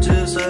Just